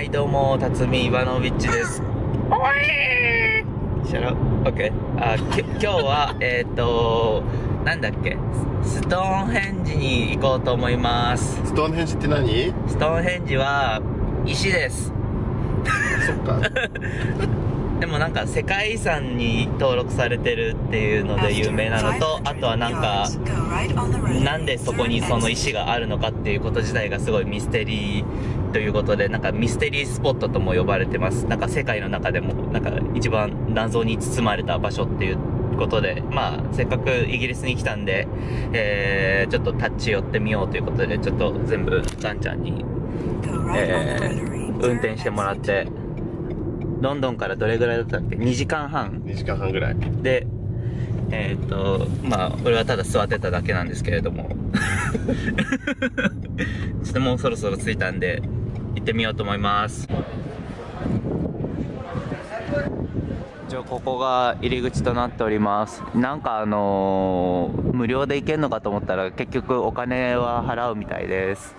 はいどうも辰巳イバノビッチです。おいシャラオッケーあき今日は えっ、となんだっけ？ストーンヘンジに行こうと思います。ストーンヘンジって何？ストーンヘンジは石です。そっか。でもなんか世界遺産に登録されてるっていうので有名なのとあとはなんかなんでそこにその石があるのかっていうこと自体がすごいミステリーということでなんかミステリースポットとも呼ばれてます。なんか世界の中でもなんか一番謎に包まれた場所っていうことでまあせっかくイギリスに来たんで、えー、ちょっと立ち寄ってみようということでちょっと全部ガンちゃんに、えー、運転してもらってロンドンからどれぐらいだったっけ？2時間半。2時間半ぐらい。でえーっとまあ俺はただ座ってただけなんですけれども。ちょっともうそろそろ着いたんで行ってみようと思います。一応ここが入り口となっております。なんかあのー無料で行けるのかと思ったら結局お金は払うみたいです。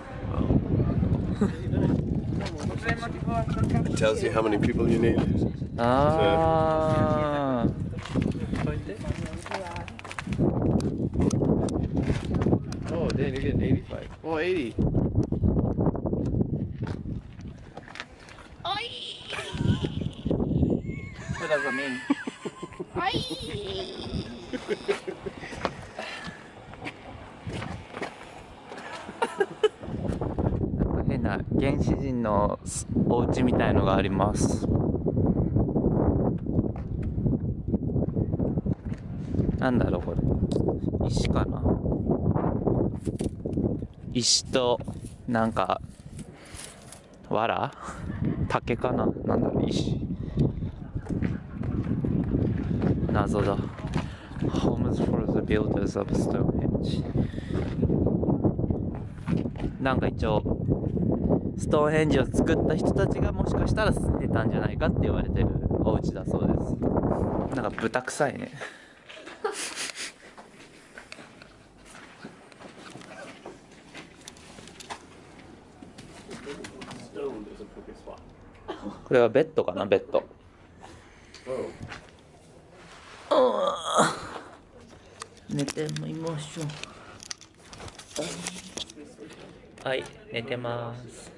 It tells you how many people you need. あー Oh dang, you're getting 85 Oh 80 Mean? なんか変な原始人のお家みたいのがありますなんだろうこれ石かな石となんか藁竹かな？なんだろう石。謎だ。Homes for the builders of Stonehenge なんか一応ストーンヘンジを作った人たちがもしかしたら住んでたんじゃないかって言われてるお家だそうです。なんか豚臭いね これはベッドかなベッド。寝てみましょう。はい、寝てます。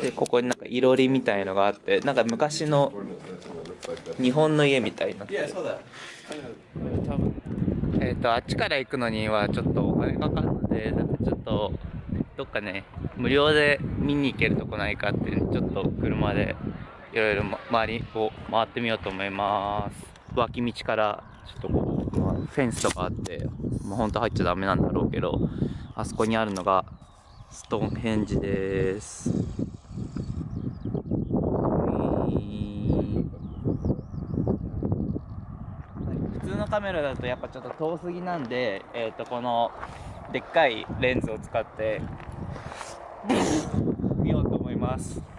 でここになんかいろりみたいのがあってなんか昔の日本の家みたいになって多分えっ、とあっちから行くのにはちょっとお金かかるのでなんかちょっとどっかね無料で見に行けるとこないかっていうのちょっと車でいろいろま周りを回ってみようと思います。脇道からちょっとこう、まあフェンスとかあってもうほんと入っちゃダメなんだろうけどあそこにあるのがストーンヘンジですカメラだとやっぱちょっと遠すぎなんで、えー、とこのでっかいレンズを使って見ようと思います。